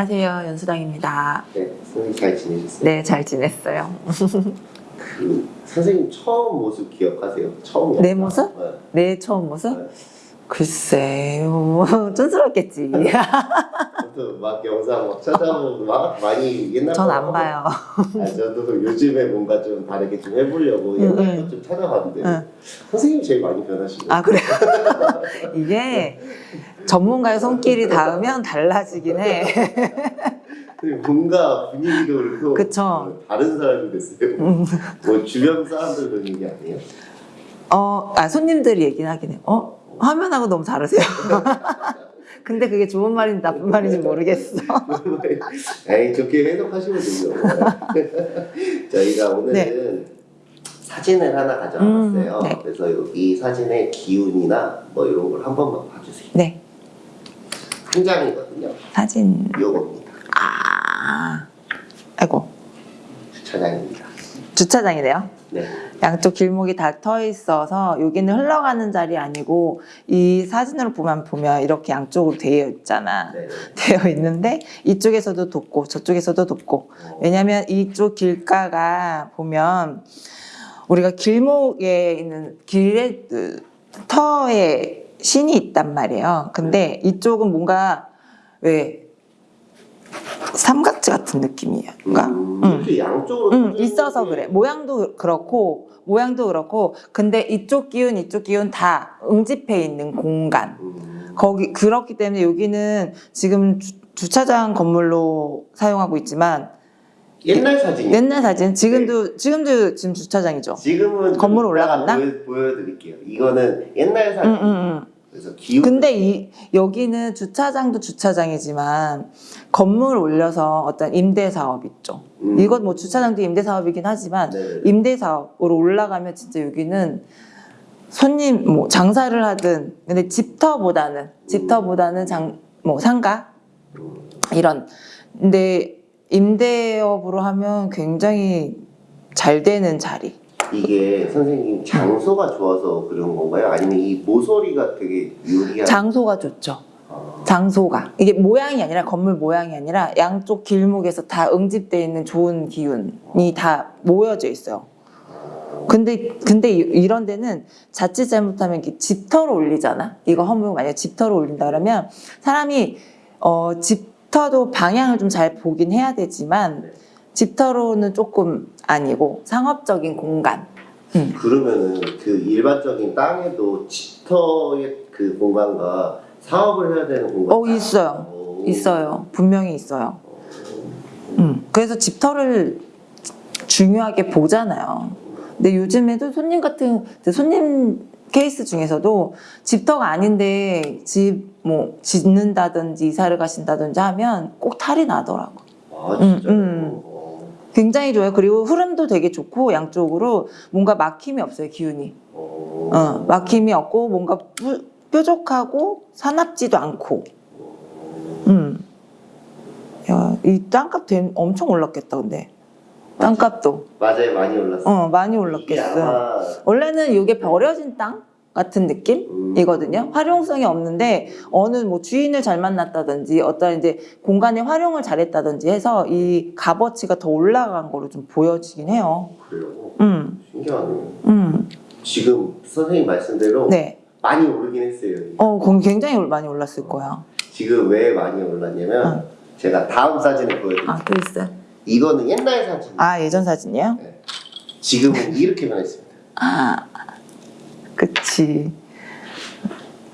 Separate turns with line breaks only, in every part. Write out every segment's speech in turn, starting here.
안녕하세요. 연수당입니다.
네, 선생님 잘 지내셨어요?
네, 잘 지냈어요.
그 선생님 처음 모습 기억하세요? 처음
내? 모습?
네.
내 처음 모습?
네.
글쎄요, 촌스럽겠지.
아무튼 막 영상 막 찾아보고 막 많이 옛날
전거안 봐요.
아, 저도 요즘에 뭔가 좀 다르게 좀 해보려고
응,
옛날
응.
거좀 찾아봤는데
응.
선생님이 제일 많이 변하신 거예요.
아, 그래요? 이게 전문가의 손길이 닿으면 달라지긴 해.
뭔가 분위기도 그렇고
그쵸.
어, 다른 사람이 됐어요.
음.
뭐 주변 사람들 그런 얘기 아니에요?
어, 아, 손님들이 얘기는 하긴 해요. 어? 화면하고 너무 다르세요. 근데 그게 좋은 말인지 나쁜 말인지 모르겠어.
에이 좋게 해석하시면 되죠. 저희가 오늘은 사진을 하나 가져와봤어요.
음, 네.
그래서 여기 사진의 기운이나 뭐 이런 걸 한 번만 봐주세요.
네,
한 장이거든요.
사진.
요겁니다.
아, 아이고,
주차장입니다.
주차장이네요.
네.
양쪽 길목이 다 터 있어서 여기는 흘러가는 자리 아니고 이 사진으로 보면 보면 이렇게 양쪽으로 되어 있잖아.
네.
되어 있는데 이쪽에서도 돕고 저쪽에서도 돕고
어,
왜냐하면 이쪽 길가가 보면 우리가 길목에 있는 길의 그 터에 신이 있단 말이에요. 근데 이쪽은 뭔가 왜 삼각지 같은 느낌이에요. 그러니까
음,
음.
양쪽으로
음, 있어서
게
그래. 모양도 그렇고 모양도 그렇고 근데 이쪽 기운 이쪽 기운 다 응집해 있는 공간.
음,
거기 그렇기 때문에 여기는 지금 주, 주차장 건물로 사용하고 있지만
옛날 사진이
옛날 사진 지금도 지금도 지금 주차장이죠.
지금은
건물
좀
올라갔나?
보여, 보여 드릴게요. 이거는 옛날
응,
사진. 그래서 기운.
근데 이 여기는 주차장도 주차장이지만 건물 올려서 어떤 임대 사업 있죠.
음.
이건 뭐 주차장도 임대 사업이긴 하지만
네.
임대 사업으로 올라가면 진짜 여기는 손님 뭐 장사를 하든 근데 집터보다는 집터보다는 장 뭐 상가
음.
이런 근데 임대업으로 하면 굉장히 잘 되는 자리.
이게 선생님 장소가 좋아서 그런 건가요? 아니면 이 모서리가 되게 유리한?
장소가 좋죠.
아,
장소가 이게 모양이 아니라 건물 모양이 아니라 양쪽 길목에서 다 응집돼 있는 좋은 기운이 다 모여져 있어요. 근데 근데 이- 이런 데는 자칫 잘못하면 집터로 올리잖아. 이거 허물 만약 에 집터로 올린다 그러면 사람이 어 집터도 방향을 좀 잘 보긴 해야 되지만
네.
집터로는 조금 아니고 상업적인 공간. 음.
그러면은 그 일반적인 땅에도 집터의 그 공간과 사업을 해야 되는 공간.
어 있어요.
오.
있어요. 분명히 있어요. 음, 그래서 집터를 중요하게 보잖아요. 근데 요즘에도 손님 같은 손님 케이스 중에서도 집터가 아닌데 집 뭐 짓는다든지 이사를 가신다든지 하면 꼭 탈이 나더라고.
아
음,
진짜요?
음.
어.
굉장히 좋아요. 그리고 흐름도 되게 좋고 양쪽으로 뭔가 막힘이 없어요. 기운이.
어.
어, 막힘이 없고 뭔가 뾰- 뾰족하고 사납지도 않고. 음. 야, 이 땅값 된- 엄청 올랐겠다, 근데. 땅값도.
맞아요 많이 올랐어 요.
어, 많이 올랐겠어.
아마
원래는 이게 버려진 땅 같은
음.
느낌이거든요. 활용성이 없는데 어느 뭐 주인을 잘 만났다든지 어떤 이제 공간의 활용을 잘했다든지 해서 이 값어치가 더 올라간 거로 좀 보여지긴 해요.
그래요.
음,
신기하네요.
음.
지금 선생님 말씀대로
네.
많이 오르긴 했어요.
어, 그건 굉장히 많이 올랐을 거야.
지금 왜 많이 올랐냐면 제가 다음 사진을 보여드릴게요.
아, 또 있어요?
이거는 옛날 사진.
아, 예전 사진이에요?
지금은 이렇게 변했습니다.
아, 그치.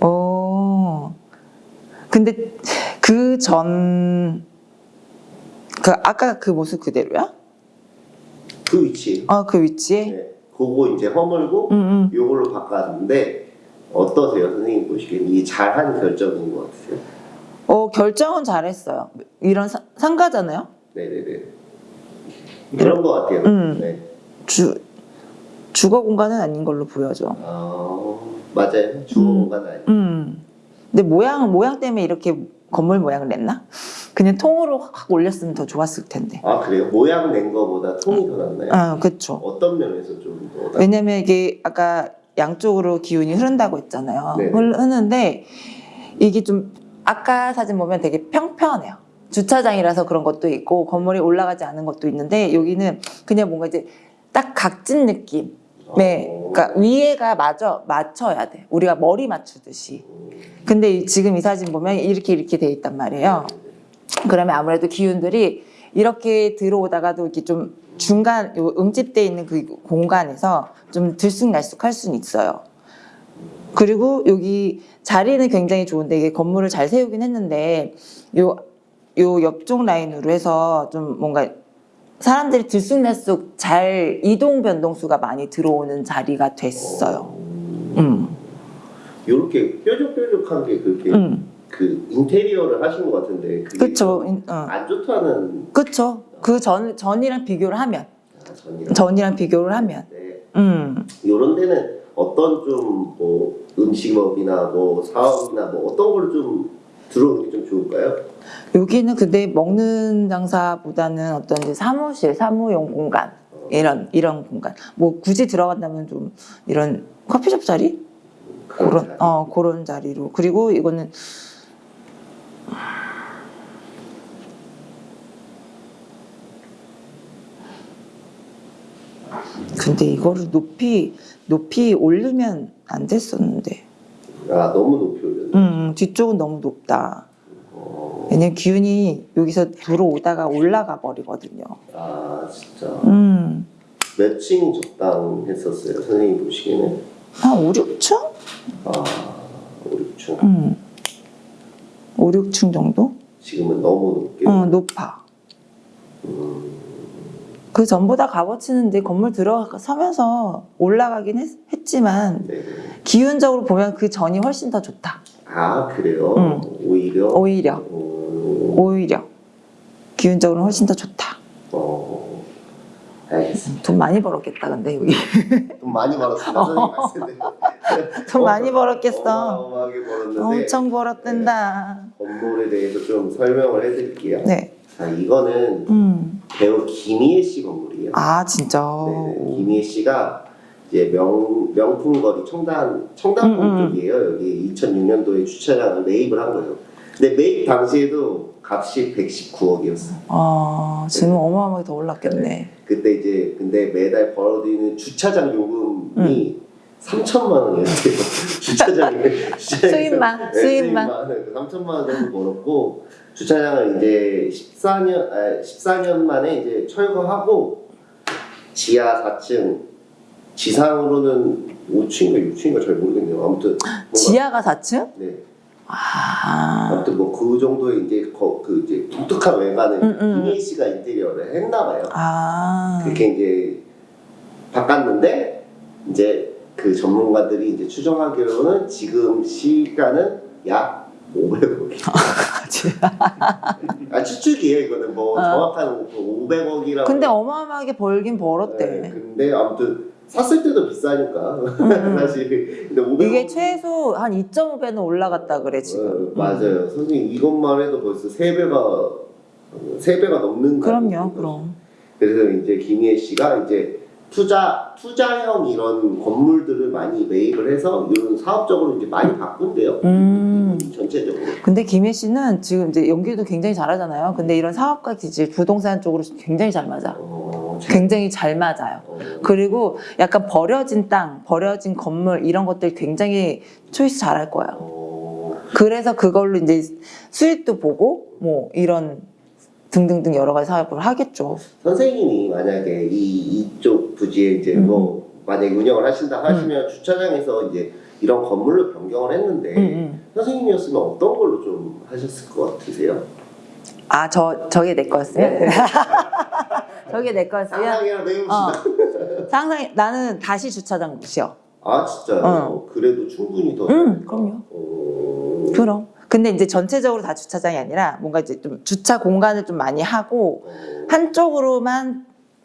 어. 근데 그 전, 그, 아까 그 모습 그대로야?
그 위치.
아, 그 위치에?
네. 그거 이제 허물고
응, 응.
요걸로 바꿨는데 어떠세요, 선생님 보시기엔 이 잘한 결정인 것 같으세요?
어, 결정은 잘했어요. 이런 사- 상가잖아요?
네네네. 그런 것 같아요.
음.
네.
주, 주거 공간은 아닌 걸로 보여져.
아 맞아요. 주거
음.
공간 아니에요.
음. 근데 모양, 모양 때문에 이렇게 건물 모양을 냈나? 그냥 통으로 확 올렸으면 더 좋았을 텐데.
아 그래요? 모양 낸 거보다 통이 더 낫나요?
아, 그쵸.
어떤 면에서 좀 더
왜냐면 이게 아까 양쪽으로 기운이 흐른다고 했잖아요.
네.
흐르- 흐르는데 이게 좀 아까 사진 보면 되게 평평해요. 주차장이라서 그런 것도 있고 건물이 올라가지 않은 것도 있는데 여기는 그냥 뭔가 이제 딱 각진 느낌. 네,
어.
그러니까 위에가 맞아 맞춰야 돼. 우리가 머리 맞추듯이. 근데 이- 지금 이 사진 보면 이렇게 이렇게 돼 있단 말이에요. 그러면 아무래도 기운들이 이렇게 들어오다가도 이렇게 좀 중간 요 응집돼 있는 그 공간에서 좀 들쑥날쑥할 수는 있어요. 그리고 여기 자리는 굉장히 좋은데 이게 건물을 잘 세우긴 했는데 요, 요 옆쪽 라인으로 해서 좀 뭔가 사람들이 들쑥날쑥 잘 이동 변동수가 많이 들어오는 자리가 됐어요. 음,
이렇게 뾰족뾰족한 게 그렇게
음,
그 인테리어를 하신 것 같은데 그게
그쵸. 인- 어.
안 좋다는
그쵸. 그 전, 전이랑 비교를 하면,
전이라.
전이랑 비교를 하면,
네.
음,
이런 데는 어떤 좀 뭐 음식업이나 뭐 사업이나 뭐 어떤 걸좀 들어오는 게 좀 좋을까요?
여기는 근데 먹는 장사보다는 어떤 사무실, 사무용 공간, 이런, 이런 공간. 뭐 굳이 들어간다면 좀 이런 커피숍 자리? 그런,
자리.
어, 그런 자리로. 그리고 이거는 근데 이거를 높이, 높이 올리면 안 됐었는데.
아 너무 높이.
음, 뒤쪽은 너무 높다.
어,
왜냐면 기운이 여기서 들어오다가 올라가 버리거든요.
아 진짜
음,
몇 층이 적당했었어요 선생님 보시기에는
한 5, 6층?
아 5, 6층
음. 5, 6층 정도?
지금은 너무 높게
응, 높아.
음,
그 전보다 값어치는 이제 건물 들어서면서 올라가긴 했, 지만
네.
기운적으로 보면 그 전이 훨씬 더 좋다.
아 그래요?
음.
오히려
오히려,
어,
오히려. 기운적으로는 훨씬 더 좋다.
어, 알겠습니다.
돈 많이 벌었겠다, 근데 여기.
돈 많이. 선생님 말씀대로.
돈 많이 벌었겠어.
어마어마하게 벌었는데
엄청 벌었댄다.
건물에 대해서 좀 설명을 해드릴게요.
네.
자 이거는
음.
배우 김희애 씨 건물이에요.
아, 진짜.
네, 김희애 씨가 이제 명 명품거리 청담 청담동
음, 음.
쪽이에요. 여기 2006년도에 주차장을 매입을 한 거예요. 근데 매입 당시에도 값이 119억이었어. 요
아, 지금 어마어마하게 더 올랐겠네.
그때 이제 근데 매달 벌어들이는 주차장 요금이 3천만 원이었대요. 주차장에
수입만,
네,
수입만.
3천만 원 정도 벌었고 주차장을 이제 14년 아, 14년 만에 이제 철거하고 지하 4층 지상으로는 5층인가 6층인가 잘 모르겠네요. 아무튼
지하가 4층?
네.
아.
아무튼 뭐 그 정도의 이제 거, 그 이제 독특한 외관을
음, 음.
씨가 인테리어를 했나 봐요.
아.
그렇게 이제 바꿨는데 이제 그 전문가들이 이제 추정하기로는 지금 시가는 약 500억이. 아 추측이에요 이거는 뭐
어.
정확한 500억이라고.
근데 어마어마하게 벌긴 벌었대.
네, 근데 아무튼 샀을 때도 비싸니까
음.
사실. 근데 500억
이게 최소 한 2.5배는 올라갔다 그래 지금.
어, 맞아요. 선생님 이것만 해도 벌써 세 배가 세 배가 넘는
그럼요,
가격인
그럼.
그래서 이제 김희애 씨가 이제 투자 투자형 이런 건물들을 많이 매입을 해서 이런 사업적으로 이제 많이 바꾼대요.
음.
전체적으로.
근데 김혜 씨는 지금 이제 연기도 굉장히 잘하잖아요. 근데 이런 사업과 기질, 부동산 쪽으로 굉장히 잘 맞아.
어,
굉장히 잘 맞아요.
어,
그리고 약간 버려진 땅, 버려진 건물 이런 것들 굉장히 초이스 잘할 거예요.
어,
그래서 그걸로 이제 수익도 보고 뭐 이런 등등등 여러 가지 사업을 하겠죠.
선생님이 만약에 이 이쪽 부지에 이제
음.
뭐 만약에 운영을 하신다 하시면 주차장에서 이제 이런 건물로 변경을 했는데
음, 음.
선생님이었으면 어떤 걸로 좀 하셨을 것 같으세요?
아, 저 저게 내 거였으면
네.
저게 내 거였으면
상상이랑 내봅시다.
어. 상상 나는 다시 주차장 곳이요.
아 진짜요?
어.
그래도 충분히 더.
응? 그럼요.
어...
그럼. 근데 이제 전체적으로 다 주차장이 아니라 뭔가 이제 좀 주차 공간을 좀 많이 하고
어...
한쪽으로만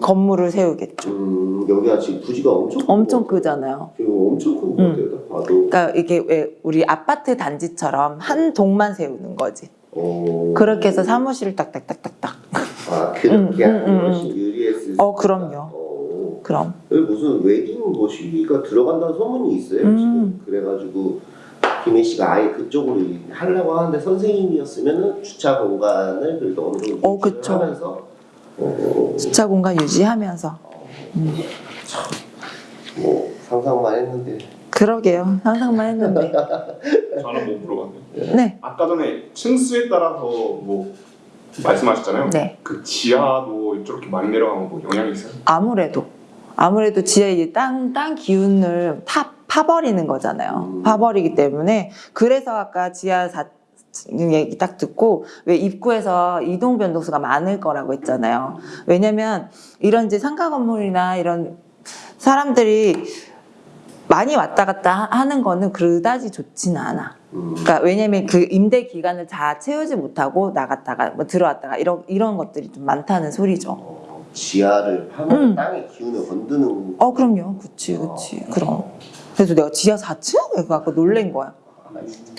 건물을 세우겠죠.
음, 여기가 지금 부지가 엄청 큰
엄청. 크잖아요.
엄청 큰것
음.
같아요.
그러니까 이게 왜 우리 아파트 단지처럼 한 동만 세우는 거지.
어...
그렇게 해서 사무실을 딱딱딱딱딱.
아 그렇게
음,
하면
음, 음,
훨씬 유리했을.
어,
수
그럼요.
어...
그럼.
여기 무슨 웨딩 모시기가 들어간다는 소문이 있어요.
음.
지금 그래가지고 김혜 씨가 아예 그쪽으로 하려고 하는데 선생님이었으면은 주차 공간을 그래도 어느 정도
어, 그쵸.
하면서 어,
주차 공간 유지하면서
뭐 상상만 했는데
그러게요. 상상만 했는데.
저 하나 뭐 물어봤는데
네.
아까 전에 층수에 따라서 뭐 말씀하셨잖아요.
네.
그 지하도 저렇게 많이 내려가면 뭐 영향이 있어요?
아무래도 아무래도 지하의 땅, 땅 기운을 타, 파버리는 거잖아요.
음.
파버리기 때문에 그래서 아까 지하 4 얘기 딱 듣고 왜 입구에서 이동 변동수가 많을 거라고 했잖아요. 왜냐면 이런 이제 상가 건물이나 이런 사람들이 많이 왔다 갔다 하- 하는 거는 그다지 좋지는 않아.
음,
그러니까 왜냐면 그 임대 기간을 다 채우지 못하고 나갔다가 뭐 들어왔다가 이런 이런 것들이 좀 많다는 소리죠.
어, 지하를 파면
음.
땅의 기운을 건드는
어 그럼요 그치 그치 그럼 그래서 내가 지하 4층? 그래서 아까 놀란 거야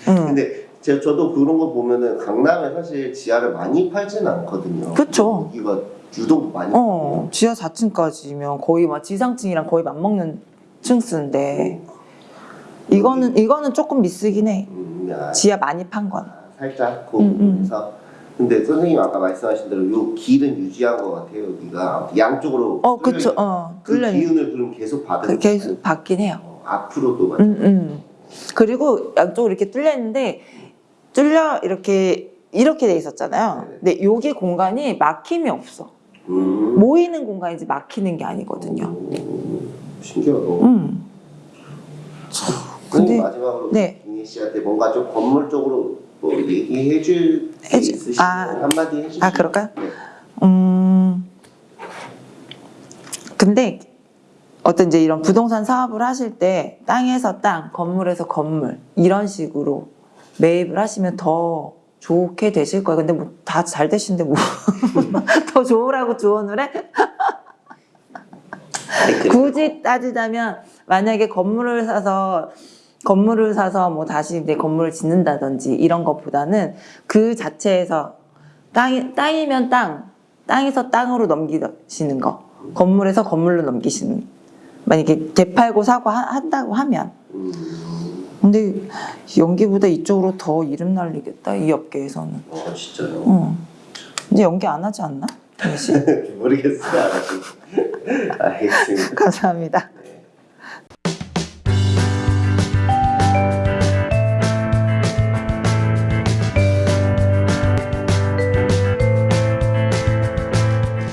응
근데 제가 저도 그런 거 보면은 강남에 사실 지하를 많이 팔지는 않거든요.
그쵸.
여기가 유독 많이.
어, 지하 4층까지면 거의 막 지상층이랑 거의 맞먹는 층수인데 이거는 이거는 조금 미스긴 해
음, 야,
지하 많이 판 건.
살짝 그
음, 음.
부분에서. 근데 선생님 아까 말씀하신 대로 요 길은 유지한 것 같아요. 여기가 양쪽으로.
어 그쵸
어그
뚫려
기운을 그럼 계속 받은.
그 계속 받긴 해요
어, 앞으로도
음, 음. 그리고 양쪽으로 이렇게 뚫려 있는데 뚫려 이렇게 이렇게 돼 있었잖아요 근데 여기 공간이 막힘이 없어
음.
모이는 공간이지 막히는 게 아니거든요
음, 신기하다.
음.
근데
근데-
마지막으로
네.
김희 씨한테 뭔가 좀 건물 쪽으로 뭐 얘기해 줄 있으시면
아.
한마디 해주시면
아, 그럴까요?
네.
음. 근데 어떤 이제 이런 부동산 사업을 하실 때 땅에서 땅, 건물에서 건물 이런 식으로 매입을 하시면 더 좋게 되실 거예요. 근데 뭐 다 잘 되시는데 뭐 더 좋으라고 조언을 해? 굳이 따지자면 만약에 건물을 사서 건물을 사서 뭐 다시 이제 건물을 짓는다든지 이런 것보다는 그 자체에서 땅이 땅이면 땅 땅에서 땅으로 넘기시는 거 건물에서 건물로 넘기시는 만약에 되팔고 사고 하- 한다고 하면
음,
근데 연기보다 이쪽으로 더 이름 날리겠다 이 업계에서는
어 진짜요?
응. 이제 연기 안 하지 않나?
모르겠어요. 알겠습니다.
감사합니다.